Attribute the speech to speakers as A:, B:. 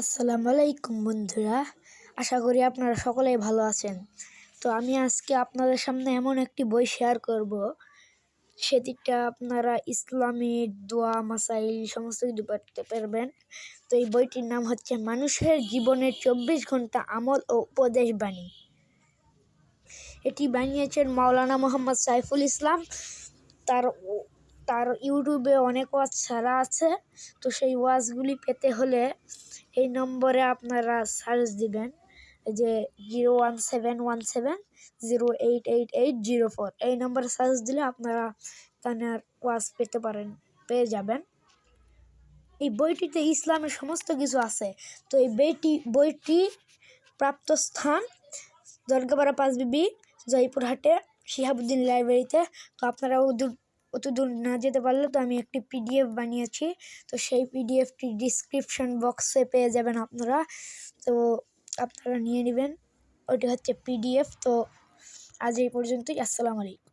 A: আসসালামু আলাইকুম বন্ধুরা, আশা করি আপনারা সকলেই ভালো আছেন। তো আমি আজকে আপনাদের সামনে এমন একটি বই শেয়ার করব সেদিকটা আপনারা ইসলামী দোয়া, মাসাইল সমস্ত কিছু পড়তে পারবেন। তো এই বইটির নাম হচ্ছে মানুষের জীবনের চব্বিশ ঘণ্টা আমল ও উপদেশ বাণী এটি বানিয়েছেন মাওলানা মোহাম্মদ সাইফুল ইসলাম। তার তার ইউটিউবে অনেক ওয়াজ ছাড়া আছে। তো সেই ওয়াজগুলি পেতে হলে এই নম্বরে আপনারা সার্চ দিবেন যে zero one seven one seven zero eight eight eight zero four এই নম্বরে সার্চ দিলে আপনারা তার ওয়াজ পেতে পারেন, পেয়ে যাবেন। এই বইটিতে ইসলামের সমস্ত কিছু আছে। তো এই বইটি বইটি প্রাপ্ত স্থান দরগাপাড়া পাঁচবিবি, জয়পুরহাটে, শিহাবুদ্দিন লাইব্রেরিতে। তো আপনারা অত দূর না যেতে পারলে তো আমি একটি পিডিএফ বানিয়েছি। তো সেই পিডিএফটি ডিসক্রিপশন বক্সে পেয়ে যাবেন আপনারা। তো আপনারা নিয়ে নেবেন। ওইটি হচ্ছে পিডিএফ। তো আজ এই পর্যন্তই। আসসালামু আলাইকুম।